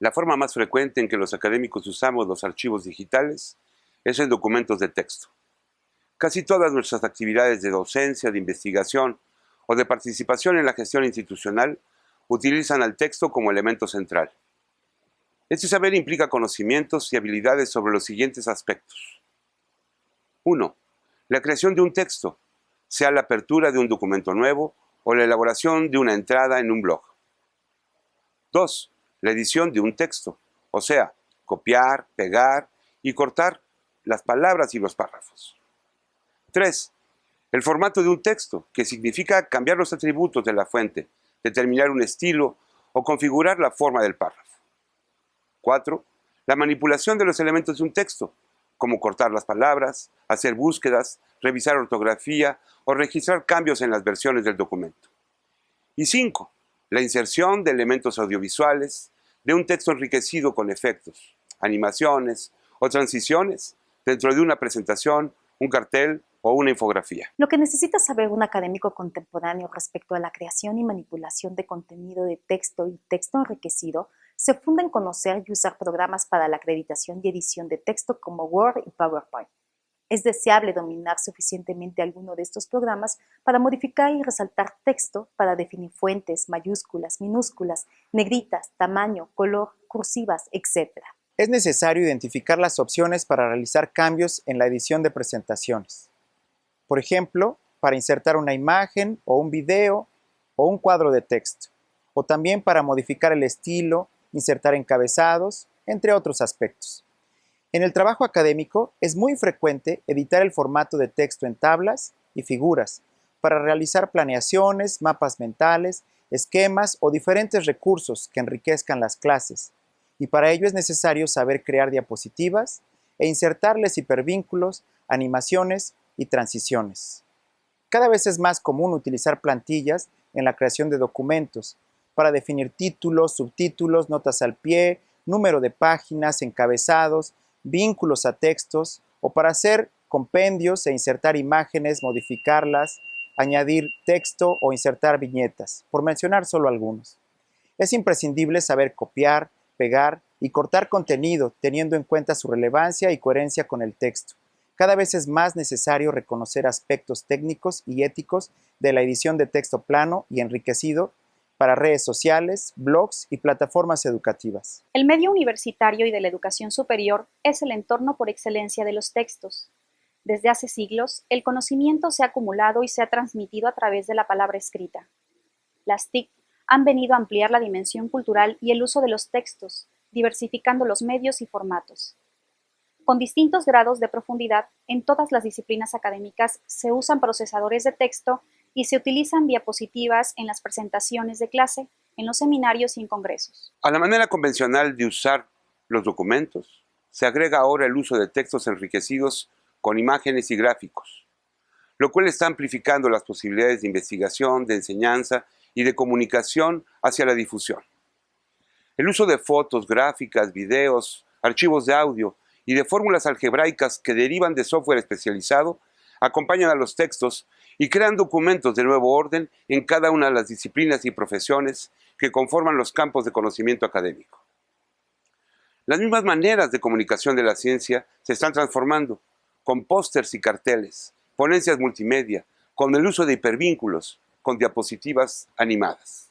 La forma más frecuente en que los académicos usamos los archivos digitales es en documentos de texto. Casi todas nuestras actividades de docencia, de investigación o de participación en la gestión institucional utilizan al texto como elemento central. Este saber implica conocimientos y habilidades sobre los siguientes aspectos. 1. La creación de un texto, sea la apertura de un documento nuevo o la elaboración de una entrada en un blog. 2. La edición de un texto, o sea, copiar, pegar y cortar las palabras y los párrafos. 3. El formato de un texto, que significa cambiar los atributos de la fuente, determinar un estilo o configurar la forma del párrafo. 4. La manipulación de los elementos de un texto, como cortar las palabras, hacer búsquedas, revisar ortografía o registrar cambios en las versiones del documento. Y 5. La inserción de elementos audiovisuales, de un texto enriquecido con efectos, animaciones o transiciones dentro de una presentación, un cartel o una infografía. Lo que necesita saber un académico contemporáneo respecto a la creación y manipulación de contenido de texto y texto enriquecido se funda en conocer y usar programas para la acreditación y edición de texto como Word y PowerPoint. Es deseable dominar suficientemente alguno de estos programas para modificar y resaltar texto para definir fuentes, mayúsculas, minúsculas, negritas, tamaño, color, cursivas, etc. Es necesario identificar las opciones para realizar cambios en la edición de presentaciones. Por ejemplo, para insertar una imagen o un video o un cuadro de texto, o también para modificar el estilo, insertar encabezados, entre otros aspectos. En el trabajo académico es muy frecuente editar el formato de texto en tablas y figuras para realizar planeaciones, mapas mentales, esquemas o diferentes recursos que enriquezcan las clases, y para ello es necesario saber crear diapositivas e insertarles hipervínculos, animaciones y transiciones. Cada vez es más común utilizar plantillas en la creación de documentos, para definir títulos, subtítulos, notas al pie, número de páginas, encabezados, vínculos a textos o para hacer compendios e insertar imágenes, modificarlas, añadir texto o insertar viñetas, por mencionar solo algunos. Es imprescindible saber copiar, pegar y cortar contenido teniendo en cuenta su relevancia y coherencia con el texto. Cada vez es más necesario reconocer aspectos técnicos y éticos de la edición de texto plano y enriquecido para redes sociales, blogs y plataformas educativas. El medio universitario y de la educación superior es el entorno por excelencia de los textos. Desde hace siglos, el conocimiento se ha acumulado y se ha transmitido a través de la palabra escrita. Las TIC han venido a ampliar la dimensión cultural y el uso de los textos, diversificando los medios y formatos. Con distintos grados de profundidad, en todas las disciplinas académicas se usan procesadores de texto y se utilizan diapositivas en las presentaciones de clase, en los seminarios y en congresos. A la manera convencional de usar los documentos, se agrega ahora el uso de textos enriquecidos con imágenes y gráficos, lo cual está amplificando las posibilidades de investigación, de enseñanza y de comunicación hacia la difusión. El uso de fotos, gráficas, videos, archivos de audio y de fórmulas algebraicas que derivan de software especializado acompañan a los textos y crean documentos de nuevo orden en cada una de las disciplinas y profesiones que conforman los campos de conocimiento académico. Las mismas maneras de comunicación de la ciencia se están transformando, con pósters y carteles, ponencias multimedia, con el uso de hipervínculos, con diapositivas animadas.